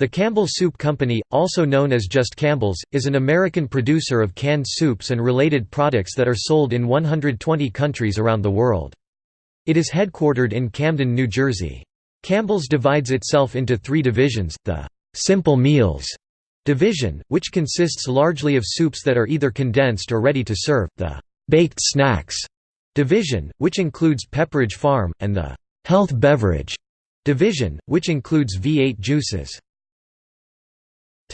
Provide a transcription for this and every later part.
The Campbell Soup Company, also known as just Campbell's, is an American producer of canned soups and related products that are sold in 120 countries around the world. It is headquartered in Camden, New Jersey. Campbell's divides itself into three divisions, the «simple meals» division, which consists largely of soups that are either condensed or ready to serve, the «baked snacks» division, which includes Pepperidge Farm, and the «health beverage» division, which includes V8 juices.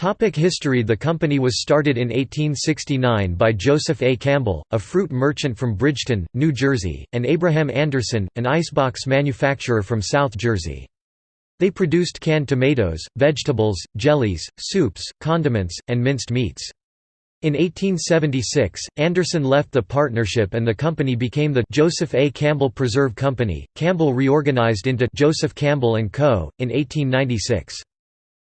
Topic history The company was started in 1869 by Joseph A. Campbell, a fruit merchant from Bridgeton, New Jersey, and Abraham Anderson, an icebox manufacturer from South Jersey. They produced canned tomatoes, vegetables, jellies, soups, condiments, and minced meats. In 1876, Anderson left the partnership and the company became the Joseph A. Campbell Preserve Company. Campbell reorganized into Joseph Campbell & Co. in 1896.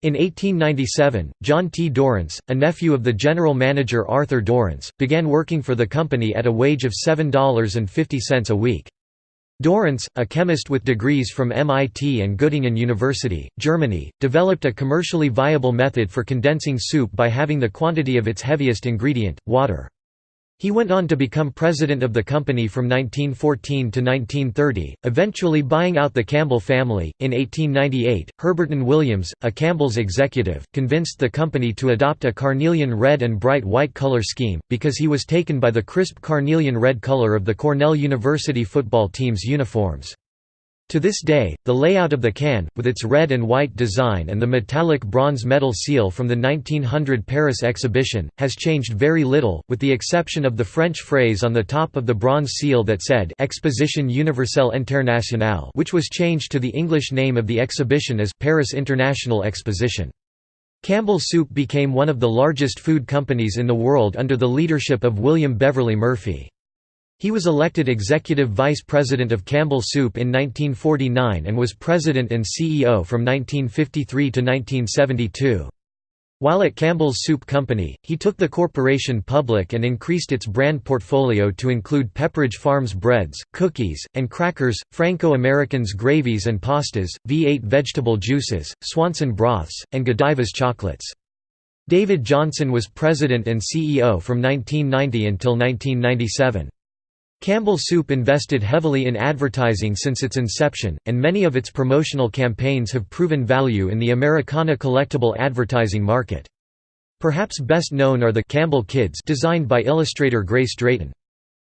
In 1897, John T. Dorrance, a nephew of the general manager Arthur Dorrance, began working for the company at a wage of $7.50 a week. Dorrance, a chemist with degrees from MIT and Göttingen University, Germany, developed a commercially viable method for condensing soup by having the quantity of its heaviest ingredient, water. He went on to become president of the company from 1914 to 1930, eventually buying out the Campbell family. In 1898, Herberton Williams, a Campbell's executive, convinced the company to adopt a carnelian red and bright white color scheme, because he was taken by the crisp carnelian red color of the Cornell University football team's uniforms. To this day, the layout of the can, with its red and white design and the metallic bronze medal seal from the 1900 Paris exhibition, has changed very little, with the exception of the French phrase on the top of the bronze seal that said Exposition Universelle Internationale which was changed to the English name of the exhibition as Paris International Exposition. Campbell Soup became one of the largest food companies in the world under the leadership of William Beverly Murphy. He was elected executive vice president of Campbell Soup in 1949 and was president and CEO from 1953 to 1972. While at Campbell's Soup Company, he took the corporation public and increased its brand portfolio to include Pepperidge Farms breads, cookies, and crackers, Franco-American's gravies and pastas, V8 vegetable juices, Swanson broths, and Godiva's chocolates. David Johnson was president and CEO from 1990 until 1997. Campbell Soup invested heavily in advertising since its inception, and many of its promotional campaigns have proven value in the Americana collectible advertising market. Perhaps best known are the Campbell Kids designed by illustrator Grace Drayton.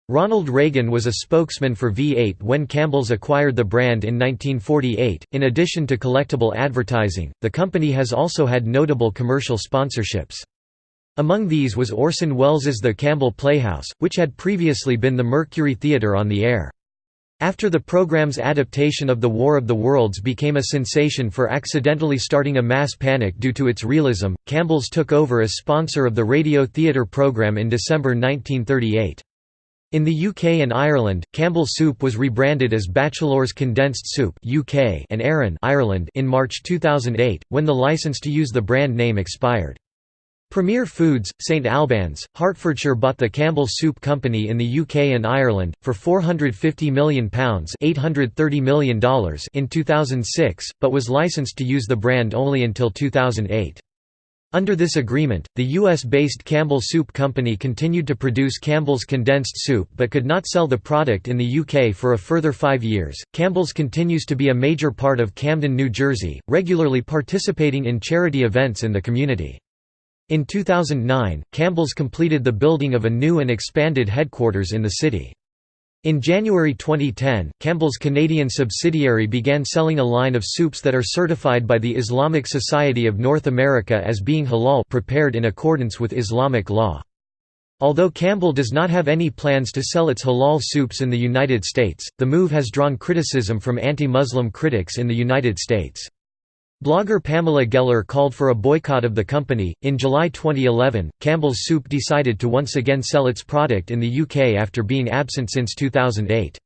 Ronald Reagan was a spokesman for V8 when Campbell's acquired the brand in 1948. In addition to collectible advertising, the company has also had notable commercial sponsorships. Among these was Orson Welles's The Campbell Playhouse, which had previously been the Mercury Theatre on the air. After the program's adaptation of The War of the Worlds became a sensation for accidentally starting a mass panic due to its realism, Campbell's took over as sponsor of the radio theatre programme in December 1938. In the UK and Ireland, Campbell Soup was rebranded as Batchelors Condensed Soup UK and Erin Ireland in March 2008, when the license to use the brand name expired. Premier Foods, St Albans, Hertfordshire bought the Campbell Soup Company in the UK and Ireland, for £450 million $830 million in 2006, but was licensed to use the brand only until 2008. Under this agreement, the US-based Campbell Soup Company continued to produce Campbell's condensed soup but could not sell the product in the UK for a further five years. Campbell's continues to be a major part of Camden, New Jersey, regularly participating in charity events in the community. In 2009, Campbell's completed the building of a new and expanded headquarters in the city. In January 2010, Campbell's Canadian subsidiary began selling a line of soups that are certified by the Islamic Society of North America as being halal prepared in accordance with Islamic law. Although Campbell does not have any plans to sell its halal soups in the United States, the move has drawn criticism from anti-Muslim critics in the United States. Blogger Pamela Geller called for a boycott of the company. In July 2011, Campbell's Soup decided to once again sell its product in the UK after being absent since 2008.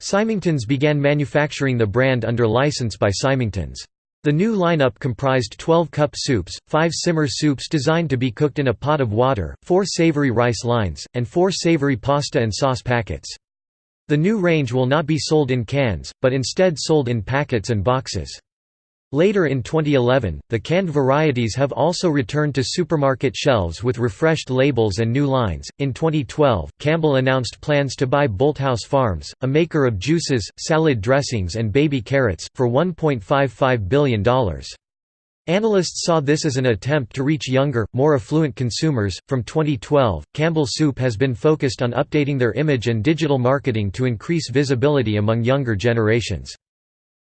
Symingtons began manufacturing the brand under license by Symingtons. The new lineup comprised 12 cup soups, 5 simmer soups designed to be cooked in a pot of water, 4 savory rice lines, and 4 savory pasta and sauce packets. The new range will not be sold in cans, but instead sold in packets and boxes. Later in 2011, the canned varieties have also returned to supermarket shelves with refreshed labels and new lines. In 2012, Campbell announced plans to buy Bolthouse Farms, a maker of juices, salad dressings, and baby carrots, for $1.55 billion. Analysts saw this as an attempt to reach younger, more affluent consumers. From 2012, Campbell Soup has been focused on updating their image and digital marketing to increase visibility among younger generations.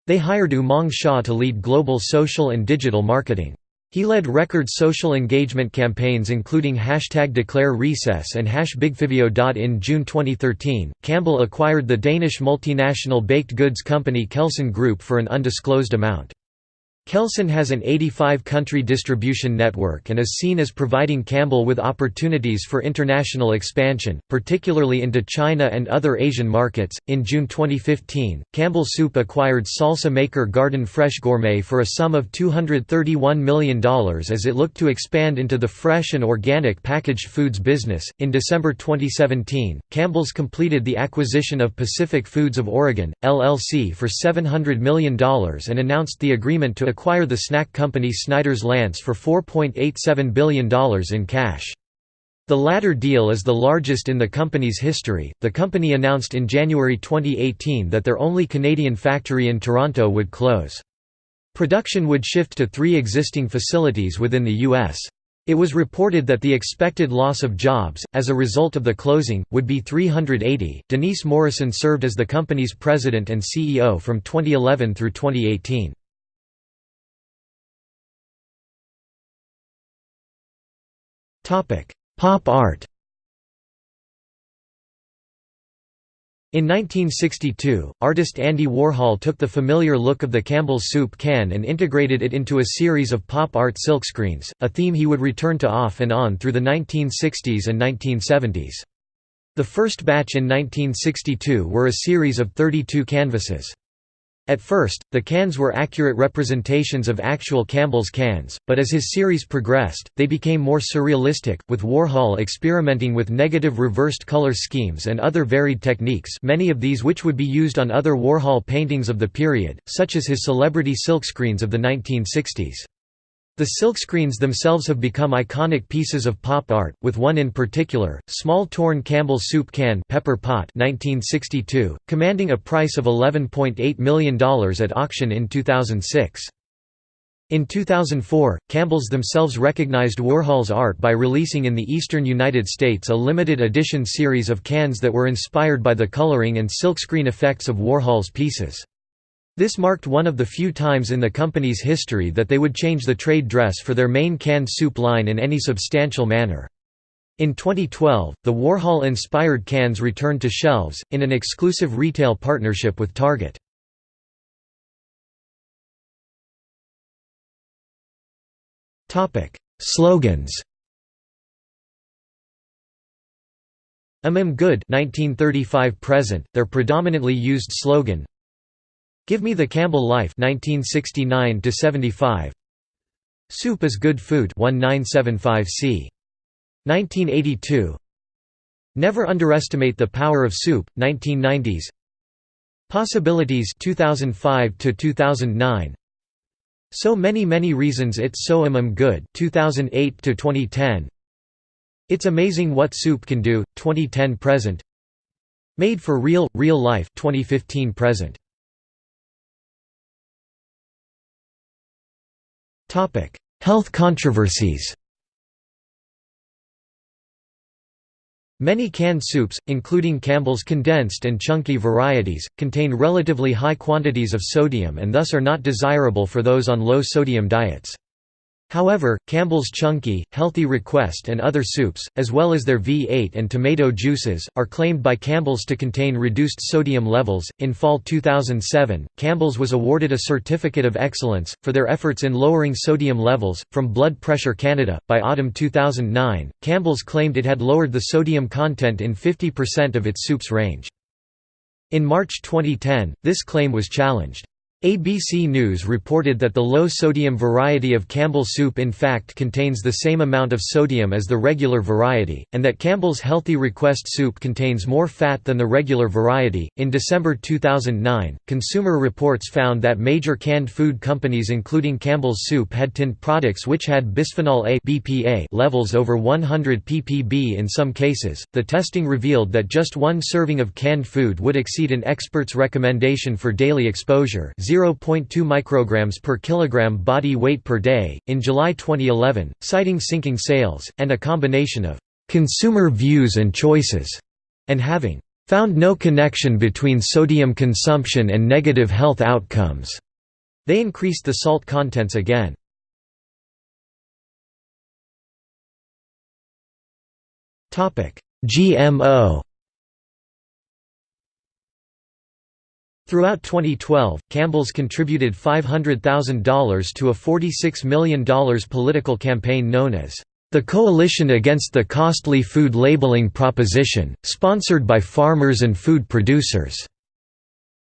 They hired Umang Shah to lead global social and digital marketing. He led record social engagement campaigns including hashtag Declare Recess and hash. In June 2013, Campbell acquired the Danish multinational baked goods company Kelsen Group for an undisclosed amount. Kelsen has an 85-country distribution network and is seen as providing Campbell with opportunities for international expansion, particularly into China and other Asian markets. In June 2015, Campbell Soup acquired salsa maker Garden Fresh Gourmet for a sum of $231 million as it looked to expand into the fresh and organic packaged foods business. In December 2017, Campbell's completed the acquisition of Pacific Foods of Oregon, LLC for $700 million and announced the agreement to acquire the snack company Snyder's-Lance for $4.87 billion in cash. The latter deal is the largest in the company's history. The company announced in January 2018 that their only Canadian factory in Toronto would close. Production would shift to three existing facilities within the U.S. It was reported that the expected loss of jobs, as a result of the closing, would be 380. Denise Morrison served as the company's president and CEO from 2011 through 2018. Pop art In 1962, artist Andy Warhol took the familiar look of the Campbell's soup can and integrated it into a series of pop art silkscreens, a theme he would return to off and on through the 1960s and 1970s. The first batch in 1962 were a series of 32 canvases. At first, the cans were accurate representations of actual Campbell's cans, but as his series progressed, they became more surrealistic, with Warhol experimenting with negative reversed color schemes and other varied techniques many of these which would be used on other Warhol paintings of the period, such as his celebrity silkscreens of the 1960s. The silkscreens themselves have become iconic pieces of pop art, with one in particular, small torn Campbell soup can Pepper Pot 1962, commanding a price of $11.8 million at auction in 2006. In 2004, Campbell's themselves recognized Warhol's art by releasing in the eastern United States a limited edition series of cans that were inspired by the coloring and silkscreen effects of Warhol's pieces. This marked one of the few times in the company's history that they would change the trade dress for their main canned soup line in any substantial manner. In 2012, the Warhol-inspired cans returned to shelves, in an exclusive retail partnership with Target. Slogans I'm good 1935 present, their predominantly used slogan Give Me the Campbell Life 1969 75 Soup is Good Food 1975c 1982 Never Underestimate the Power of Soup 1990s Possibilities 2005 to 2009 So Many Many Reasons It's So Am Good 2008 to 2010 It's Amazing What Soup Can Do 2010 present. Made for Real Real Life 2015 present Health controversies Many canned soups, including Campbell's condensed and chunky varieties, contain relatively high quantities of sodium and thus are not desirable for those on low-sodium diets. However, Campbell's Chunky, Healthy Request and other soups, as well as their V8 and tomato juices, are claimed by Campbell's to contain reduced sodium levels. In fall 2007, Campbell's was awarded a Certificate of Excellence, for their efforts in lowering sodium levels, from Blood Pressure Canada. By autumn 2009, Campbell's claimed it had lowered the sodium content in 50% of its soups range. In March 2010, this claim was challenged. ABC News reported that the low-sodium variety of Campbell soup in fact contains the same amount of sodium as the regular variety, and that Campbell's Healthy Request soup contains more fat than the regular variety. In December 2009, Consumer Reports found that major canned food companies including Campbell's Soup had tinned products which had bisphenol A (BPA) levels over 100 ppb in some cases. The testing revealed that just one serving of canned food would exceed an expert's recommendation for daily exposure 0.2 micrograms per kilogram body weight per day. In July 2011, citing sinking sales and a combination of consumer views and choices, and having found no connection between sodium consumption and negative health outcomes, they increased the salt contents again. GMO Throughout 2012, Campbell's contributed $500,000 to a $46 million political campaign known as the Coalition Against the Costly Food Labeling Proposition, sponsored by farmers and food producers.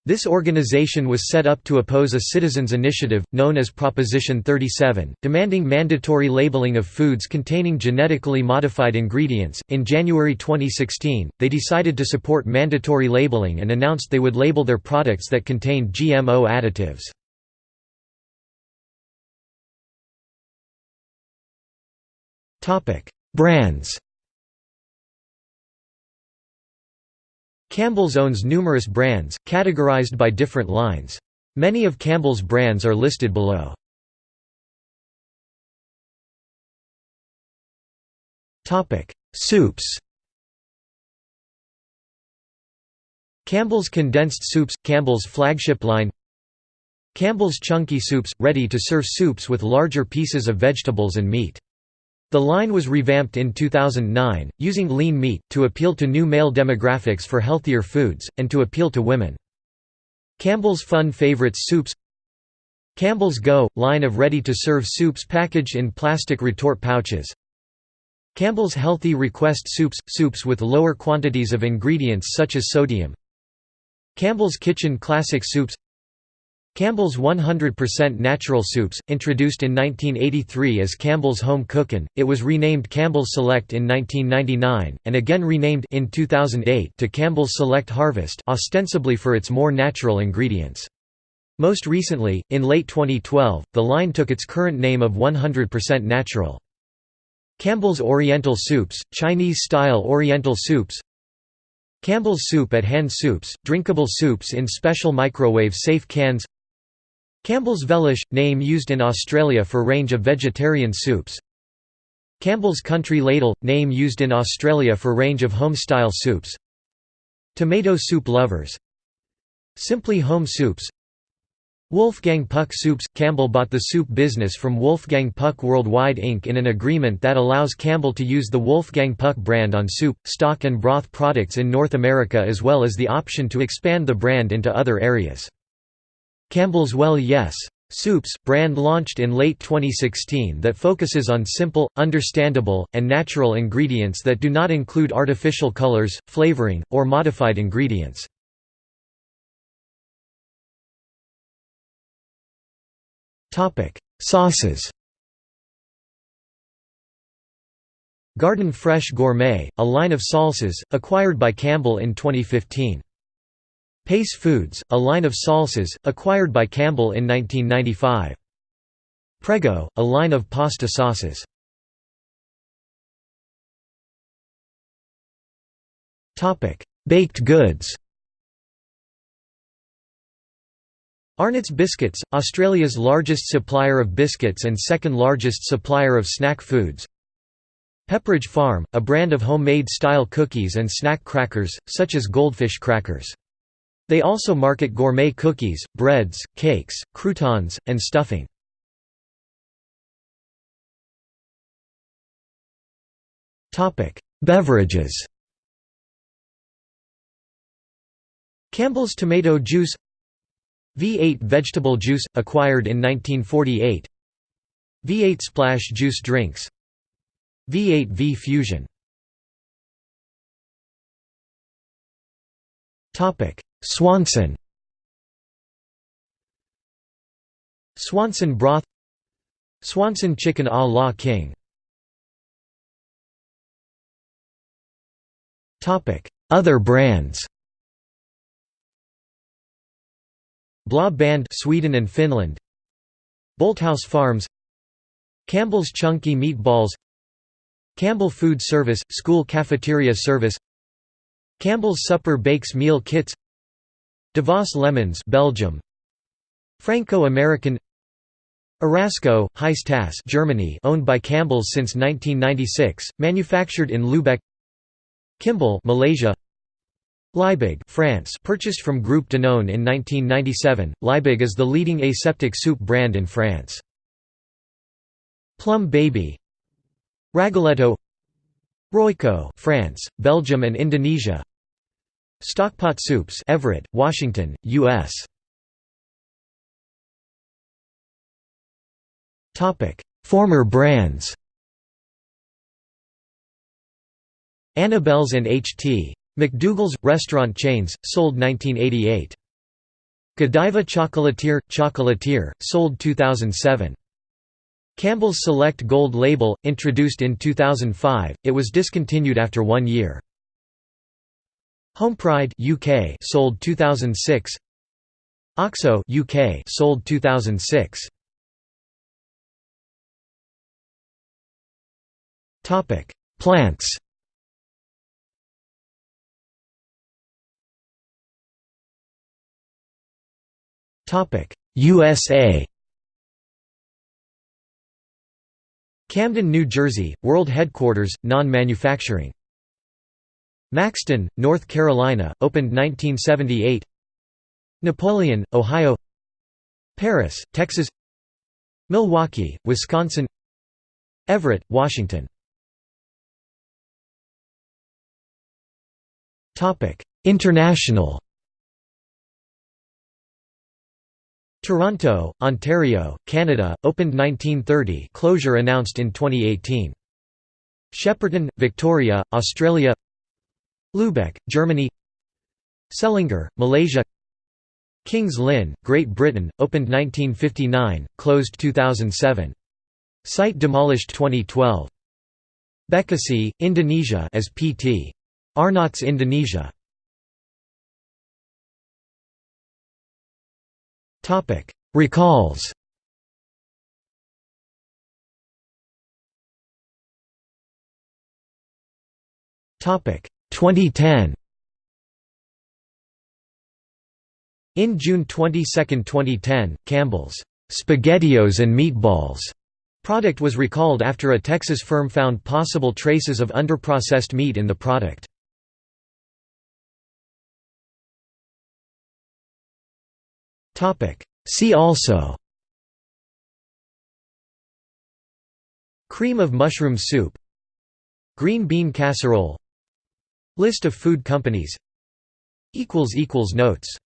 This organization was set up to oppose a citizens' initiative, known as Proposition 37, demanding mandatory labeling of foods containing genetically modified ingredients. In January 2016, they decided to support mandatory labeling and announced they would label their products that contained GMO additives. Brands Campbell's owns numerous brands, categorized by different lines. Many of Campbell's brands are listed below. Soups Campbell's Condensed Soups – Campbell's flagship line Campbell's Chunky Soups – ready-to-serve soups with larger pieces of vegetables and meat the line was revamped in 2009, using lean meat, to appeal to new male demographics for healthier foods, and to appeal to women. Campbell's Fun Favorites Soups Campbell's Go – line of ready-to-serve soups packaged in plastic retort pouches Campbell's Healthy Request Soups – soups with lower quantities of ingredients such as sodium Campbell's Kitchen Classic Soups Campbell's 100% Natural Soups, introduced in 1983 as Campbell's Home Cookin', it was renamed Campbell's Select in 1999, and again renamed in 2008 to Campbell's Select Harvest ostensibly for its more natural ingredients. Most recently, in late 2012, the line took its current name of 100% Natural. Campbell's Oriental Soups, Chinese-style Oriental Soups Campbell's Soup at Hand Soups, drinkable soups in special microwave-safe cans Campbell's Velish – name used in Australia for range of vegetarian soups Campbell's Country Ladle – name used in Australia for range of home-style soups Tomato soup lovers Simply Home Soups Wolfgang Puck Soups – Campbell bought the soup business from Wolfgang Puck Worldwide Inc. in an agreement that allows Campbell to use the Wolfgang Puck brand on soup, stock and broth products in North America as well as the option to expand the brand into other areas. Campbell's Well Yes! Soups brand launched in late 2016 that focuses on simple, understandable, and natural ingredients that do not include artificial colors, flavoring, or modified ingredients. Sauces Garden Fresh Gourmet, a line of salsas, acquired by Campbell in 2015. Pace Foods, a line of salsas, acquired by Campbell in 1995. Prego, a line of pasta sauces. Baked goods Arnott's Biscuits, Australia's largest supplier of biscuits and second largest supplier of snack foods. Pepperidge Farm, a brand of homemade style cookies and snack crackers, such as goldfish crackers. They also market gourmet cookies, breads, cakes, croutons, and stuffing. Beverages. Campbell's tomato juice V8 vegetable juice, acquired in 1948 V8 splash juice drinks V8 V Fusion Swanson. Swanson broth. Swanson chicken a la king. Other brands. Bla Band Sweden and Finland. Bolthouse Farms. Campbell's Chunky Meatballs. Campbell Food Service – School Cafeteria Service. Campbell's Supper Bakes Meal Kits Devos Lemmens Belgium. Franco-American. Erasco, Heiss Germany owned by Campbell's since 1996, manufactured in Lübeck. Kimball Malaysia. Liebig France purchased from Groupe Danone in 1997, Liebig is the leading aseptic soup brand in France. Plum Baby. Ragoletto Royco France, Belgium and Indonesia Stockpot Soups Everett, Washington, U.S. Former brands Annabelle's and H.T. McDougall's – restaurant chains, sold 1988. Godiva Chocolatier – Chocolatier, sold 2007. Campbell's Select Gold label, introduced in 2005, it was discontinued after one year. Homepride UK sold 2006. Oxo UK sold 2006. Topic: Plants. Topic: USA. Camden, New Jersey, world headquarters, non-manufacturing. Maxton, North Carolina, opened 1978. Napoleon, Ohio. Paris, Texas. Milwaukee, Wisconsin. Everett, Washington. International Toronto, Ontario, Canada, opened 1930 closure announced in 2018. Shepparton, Victoria, Australia Lübeck, Germany Selangor, Malaysia Kings Lynn, Great Britain, opened 1959, closed 2007. Site demolished 2012. Bekasi, Indonesia as PT. Arnott's Indonesia. Topic: Recalls. Topic: 2010. In June 22, 2010, Campbell's SpaghettiOs and Meatballs product was recalled after a Texas firm found possible traces of underprocessed meat in the product. See also Cream of mushroom soup Green bean casserole List of food companies. Notes